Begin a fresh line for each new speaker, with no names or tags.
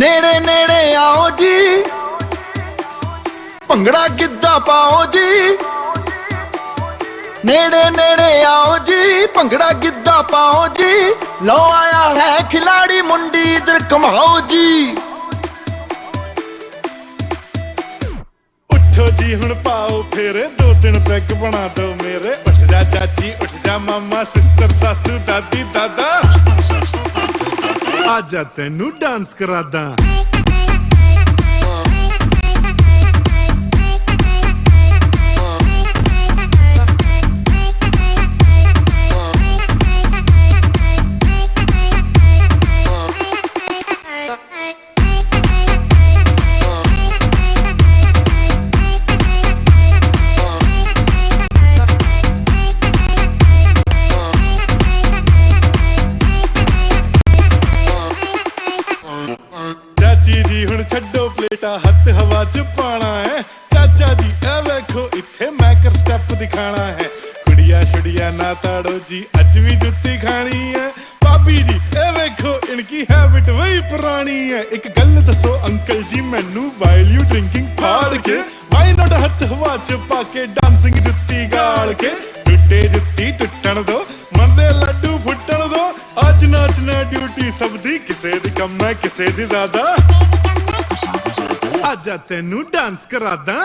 ਨੇੜੇ ਨੇੜੇ ਆਓ ਜੀ। ਭੰਗੜਾ ਗਿੱਧਾ ਪਾਓ ਜੀ। ਨੇੜੇ ਨੇੜੇ ਆਓ ਜੀ, ਭੰਗੜਾ ਗਿੱਧਾ ਪਾਓ ਜੀ। ਲੋ ਆਇਆ ਹੈ ਖਿਲਾੜੀ ਮੁੰਡੀ, ਇਧਰ ਕਮਾਓ ਜੀ।
ਉੱਠੋ ਜੀ, ਹੁਣ ਪਾਓ ਫੇਰੇ, ਦੋ ਤਿੰਨ ਪੈਗ ਬਣਾ ਦਿਓ ਮੇਰੇ। ਉੱਠ ਜਾ ਚਾਚੀ, ਉੱਠ ਜਾ ਮਾਮਾ, ਸਿਸਟਰ, ਸਾਸੂ, ਦਾਦੀ, ਦਾਦਾ। ਆ ਤੈਨੂੰ ਡਾਂਸ ਕਰਾਦਾ। ਚਾਚੀ ਜੀ ਹੁਣ ਛੱਡੋ ਪਲੇਟਾ, ਹੱਥ ਹਵਾ ਚ ਪਾਣਾ ਹੈ। ਚਾਚਾ ਜੀ, ਇਹ ਵੇਖੋ, ਇੱਥੇ ਮੈਂ ਕਰ ਸਟੈਪ ਦਿਖਾਣਾ ਹੈ। ਕੁੜੀਆਂ ਛੁੜੀਆਂ ਨਾ ਤਾੜੋ ਜੀ, ਅੱਜ ਵੀ ਜੁੱਤੀ ਖਾਣੀ ਹੈ। ਭਾਬੀ ਜੀ, ਇਹ ਵੇਖੋ, ਇਨਕੀ ਹੈਬਿਟ ਵਈ ਪੁਰਾਣੀ ਹੈ। ਇੱਕ ਗੱਲ ਦੱਸੋ, ਅੰਕਲ ਜੀ, ਮੈਨੂੰ ਵਾਈਲ ਯੂ ਡਰਿੰਕਿੰਗ ਫਾੜ ਕੇ ਵਾਈ ਨਾਟ ਹੱਥ ਹਵਾ ਚ ਪਾ ਕੇ ਡਾਂਸਿੰਗ ਜੁੱਤੀ ਗਾਲ ਕੇ ਅੱਜ ਨਾਚਣਾ ਡਿਊਟੀ, ਸਭ ਦੀ ਕਿਸੇ ਦੀ ਕਮ ਹੈ, ਕਿਸੇ ਦੀ ਜ਼ਿਆਦਾ। ਅੱਜ ਤੈਨੂੰ ਡਾਂਸ ਕਰਾਦਾ